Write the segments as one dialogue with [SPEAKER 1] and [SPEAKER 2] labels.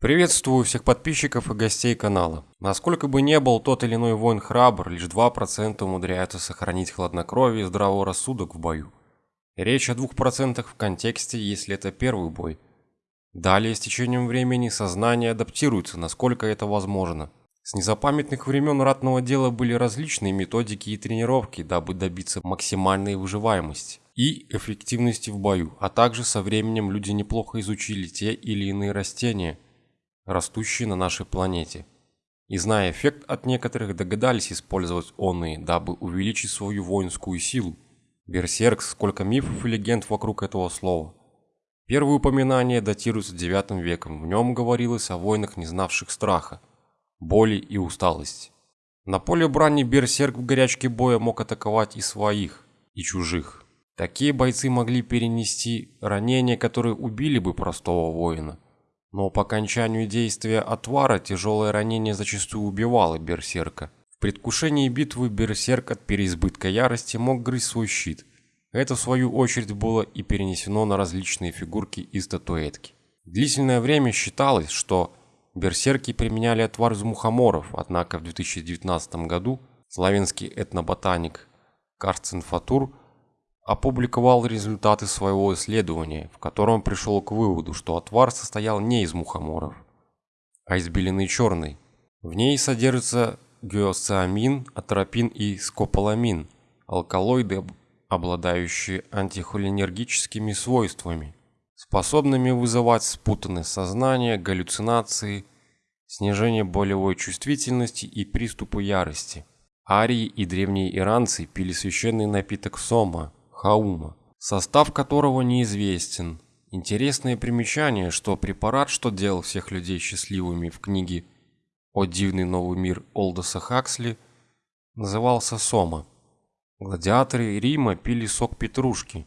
[SPEAKER 1] Приветствую всех подписчиков и гостей канала. Насколько бы не был тот или иной воин храбр, лишь 2% умудряются сохранить хладнокровие и здравый рассудок в бою. Речь о 2% в контексте, если это первый бой. Далее, с течением времени, сознание адаптируется, насколько это возможно. С незапамятных времен ратного дела были различные методики и тренировки, дабы добиться максимальной выживаемости и эффективности в бою, а также со временем люди неплохо изучили те или иные растения – растущие на нашей планете. И зная эффект от некоторых, догадались использовать онные, дабы увеличить свою воинскую силу. Берсерк, сколько мифов и легенд вокруг этого слова. Первые упоминания датируются IX веком, в нем говорилось о воинах, не знавших страха, боли и усталости. На поле брани берсерк в горячке боя мог атаковать и своих, и чужих. Такие бойцы могли перенести ранения, которые убили бы простого воина – но по окончанию действия отвара тяжелое ранение зачастую убивало берсерка. В предвкушении битвы берсерк от переизбытка ярости мог грызть свой щит. Это в свою очередь было и перенесено на различные фигурки и статуэтки. Длительное время считалось, что берсерки применяли отвар из мухоморов, однако в 2019 году славянский этноботаник Карцин Фатур опубликовал результаты своего исследования, в котором пришел к выводу, что отвар состоял не из мухоморов, а из белины черной. В ней содержится геоциамин, атропин и скополамин, алкалоиды, обладающие антихолинергическими свойствами, способными вызывать спутанность сознания, галлюцинации, снижение болевой чувствительности и приступы ярости. Арии и древние иранцы пили священный напиток сома – Хаума, состав которого неизвестен. Интересное примечание, что препарат, что делал всех людей счастливыми в книге «О дивный новый мир» Олдоса Хаксли, назывался Сома. Гладиаторы Рима пили сок петрушки.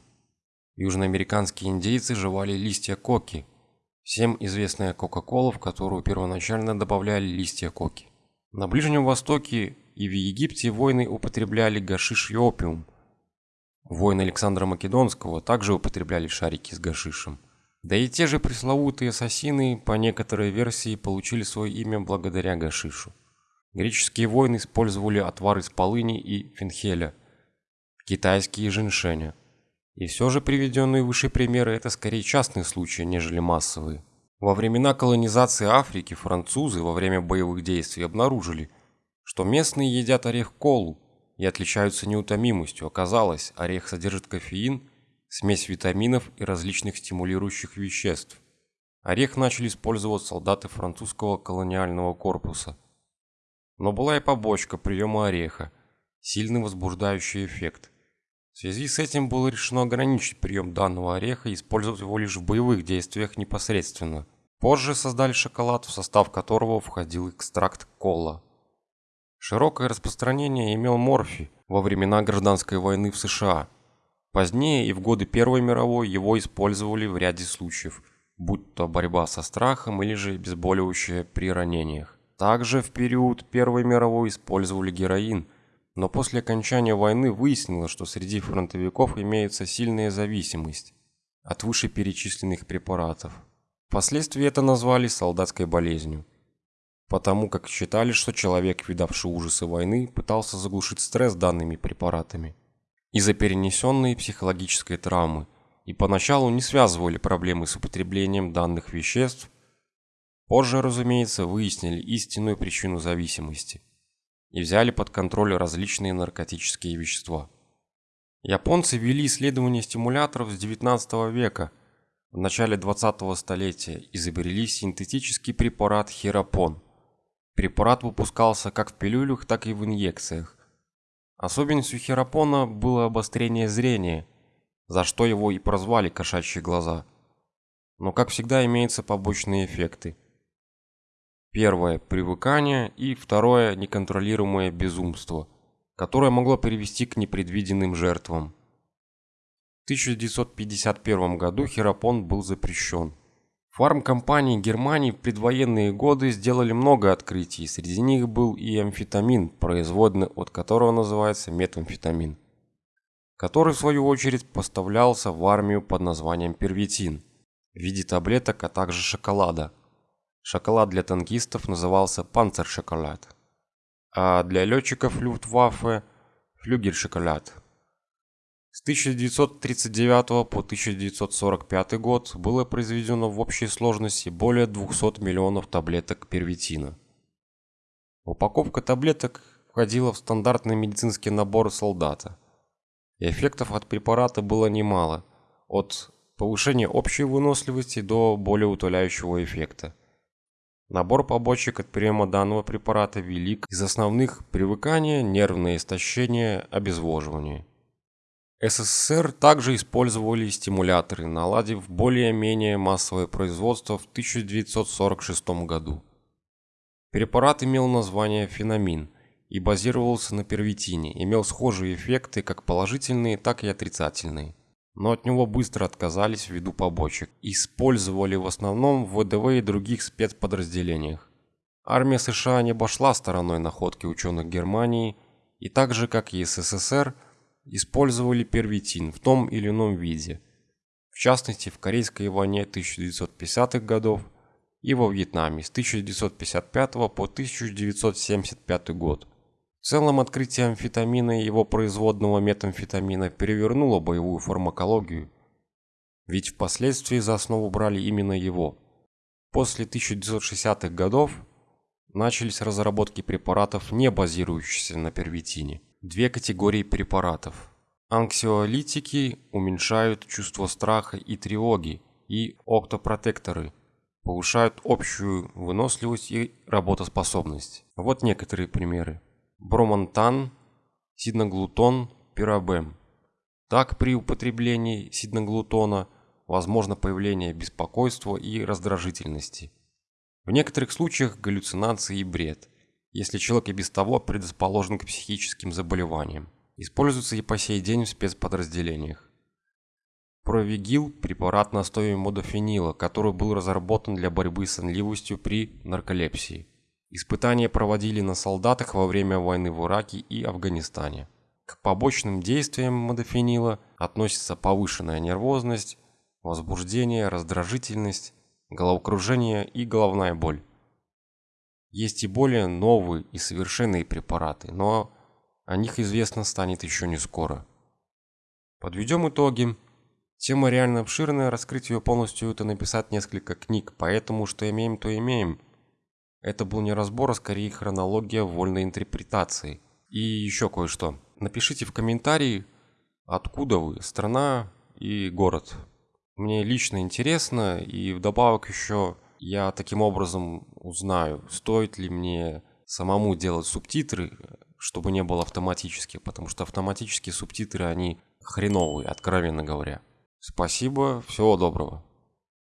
[SPEAKER 1] Южноамериканские индейцы жевали листья коки. Всем известная Кока-Кола, в которую первоначально добавляли листья коки. На Ближнем Востоке и в Египте воины употребляли гашиш и опиум – Воины Александра Македонского также употребляли шарики с гашишем. Да и те же пресловутые ассасины, по некоторой версии, получили свое имя благодаря гашишу. Греческие воины использовали отвар из полыни и фенхеля, китайские – женьшеня. И все же приведенные выше примеры – это скорее частные случаи, нежели массовые. Во времена колонизации Африки французы во время боевых действий обнаружили, что местные едят орех колу, и отличаются неутомимостью. Оказалось, орех содержит кофеин, смесь витаминов и различных стимулирующих веществ. Орех начали использовать солдаты французского колониального корпуса. Но была и побочка приема ореха, сильный возбуждающий эффект. В связи с этим было решено ограничить прием данного ореха и использовать его лишь в боевых действиях непосредственно. Позже создали шоколад, в состав которого входил экстракт кола. Широкое распространение имел морфий во времена гражданской войны в США. Позднее и в годы Первой мировой его использовали в ряде случаев, будь то борьба со страхом или же обезболивающее при ранениях. Также в период Первой мировой использовали героин, но после окончания войны выяснилось, что среди фронтовиков имеется сильная зависимость от вышеперечисленных препаратов. Впоследствии это назвали солдатской болезнью потому как считали, что человек, видавший ужасы войны, пытался заглушить стресс данными препаратами из-за перенесенной психологической травмы и поначалу не связывали проблемы с употреблением данных веществ, позже, разумеется, выяснили истинную причину зависимости и взяли под контроль различные наркотические вещества. Японцы вели исследования стимуляторов с 19 века. В начале 20 столетия изобрели синтетический препарат хиропон – Препарат выпускался как в пилюлях, так и в инъекциях. Особенностью хиропона было обострение зрения, за что его и прозвали кошачьи глаза. Но, как всегда, имеются побочные эффекты. Первое – привыкание, и второе – неконтролируемое безумство, которое могло привести к непредвиденным жертвам. В 1951 году хиропон был запрещен. Фармкомпании Германии в предвоенные годы сделали много открытий, среди них был и амфетамин, производный от которого называется метамфетамин, который в свою очередь поставлялся в армию под названием первитин в виде таблеток, а также шоколада. Шоколад для танкистов назывался «Панцершоколад», а для летчиков Люфтваффе – «Флюгельшоколад». С 1939 по 1945 год было произведено в общей сложности более 200 миллионов таблеток первитина. Упаковка таблеток входила в стандартный медицинский набор солдата. И эффектов от препарата было немало, от повышения общей выносливости до более утоляющего эффекта. Набор побочек от приема данного препарата велик из основных привыкания, нервное истощение, обезвоживание. СССР также использовали стимуляторы, наладив более-менее массовое производство в 1946 году. Препарат имел название фенамин и базировался на первитине, имел схожие эффекты как положительные, так и отрицательные но от него быстро отказались ввиду побочек. Использовали в основном в ВДВ и других спецподразделениях. Армия США не обошла стороной находки ученых Германии и так же, как и СССР, использовали первитин в том или ином виде. В частности, в Корейской войне 1950-х годов и во Вьетнаме с 1955 по 1975 год. В целом открытие амфетамина и его производного метамфетамина перевернуло боевую фармакологию, ведь впоследствии за основу брали именно его. После 1960-х годов начались разработки препаратов, не базирующихся на первитине. Две категории препаратов. Анксиолитики уменьшают чувство страха и тревоги, и октопротекторы повышают общую выносливость и работоспособность. Вот некоторые примеры бромантан, сидноглутон, пирабем. Так при употреблении сидноглутона возможно появление беспокойства и раздражительности. В некоторых случаях галлюцинации и бред, если человек и без того предрасположен к психическим заболеваниям. Используется и по сей день в спецподразделениях. Провигил – препарат на основе модофенила, который был разработан для борьбы с сонливостью при нарколепсии. Испытания проводили на солдатах во время войны в Ираке и Афганистане. К побочным действиям модофенила относятся повышенная нервозность, возбуждение, раздражительность, головокружение и головная боль. Есть и более новые и совершенные препараты, но о них известно станет еще не скоро. Подведем итоги. Тема реально обширная, раскрыть ее полностью это написать несколько книг, поэтому что имеем, то имеем – это был не разбор, а скорее хронология вольной интерпретации. И еще кое-что. Напишите в комментарии, откуда вы, страна и город. Мне лично интересно, и вдобавок еще я таким образом узнаю, стоит ли мне самому делать субтитры, чтобы не было автоматически, потому что автоматические субтитры, они хреновые, откровенно говоря. Спасибо, всего доброго.